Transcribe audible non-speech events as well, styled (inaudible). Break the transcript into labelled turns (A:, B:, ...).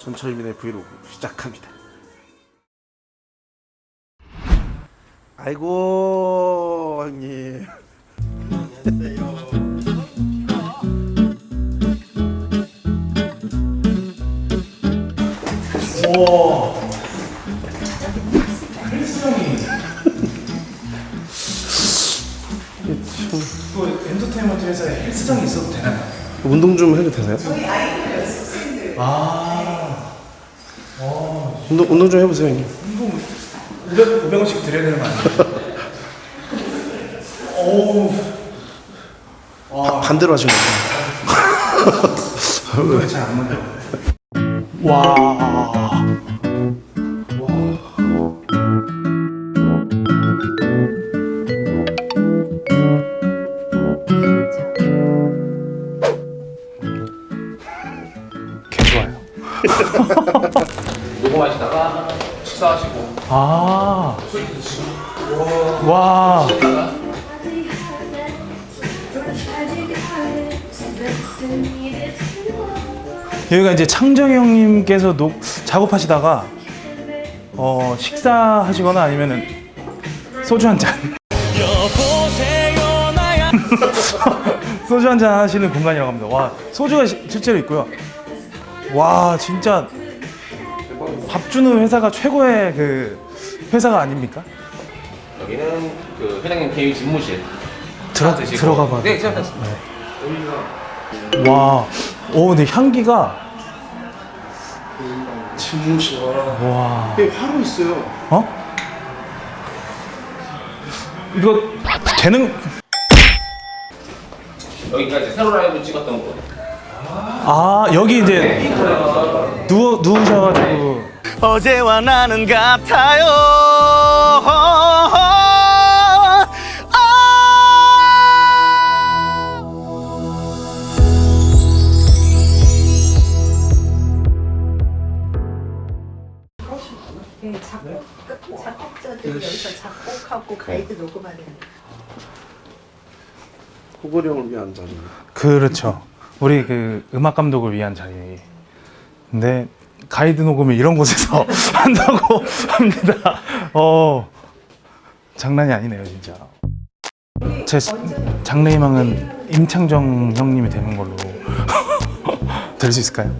A: 전철민의 브이로그 시작합니다. 아이고 형님.
B: 또 (laughs) 엔터테인먼트 회사에 헬스장이 있어도 되나요?
A: 운동 좀 해도 되나요?
B: 아,
A: 운동 운동 좀 해보세요 형님.
B: 운동 500, 500원씩 드려야 되는 거 아니에요? (laughs) 어우,
A: 반대로 하신 거죠?
B: 운동이 잘안 맞아요.
A: 와.
B: 개 좋아요. (laughs)
C: 녹음하시다가 식사하시고
B: 아, 와, 여기가 이제 창정이 형님께서 녹, 작업하시다가 어, 식사하시거나 아니면은 소주 한 잔. (laughs) 소주 한잔 하시는 공간이라고 합니다. 와, 소주가 시- 실제로 있고요. 와, 진짜 밥 주는 회사가 최고의 그 회사가 아닙니까?
C: 여기는 그 회장님 개인 집무실
B: 들어
C: 드시고.
B: 들어가 봐.
C: 네, 괜찮습니다.
B: 와, 오, 근데 향기가
A: 진무씨 와.
B: 와,
A: 여기 화로 있어요.
B: 어? 이거 되는
C: 여기가 이제 세로 라이브 찍었던 곳.
B: 아 여기 이제 누워 누우셔가지고
D: 어제와 나는 같아요.
E: 네, 작곡, 작곡자들이 여기서 작곡하고 가이드 녹음하는
A: 형을 위한 자리.
B: 그렇죠. 우리 그 음악 감독을 위한 자리. 근데 가이드 녹음을 이런 곳에서 (laughs) 한다고 합니다. 어 장난이 아니네요 진짜. 제 장래희망은 임창정 형님이 되는 걸로 (laughs) 될 수 있을까요?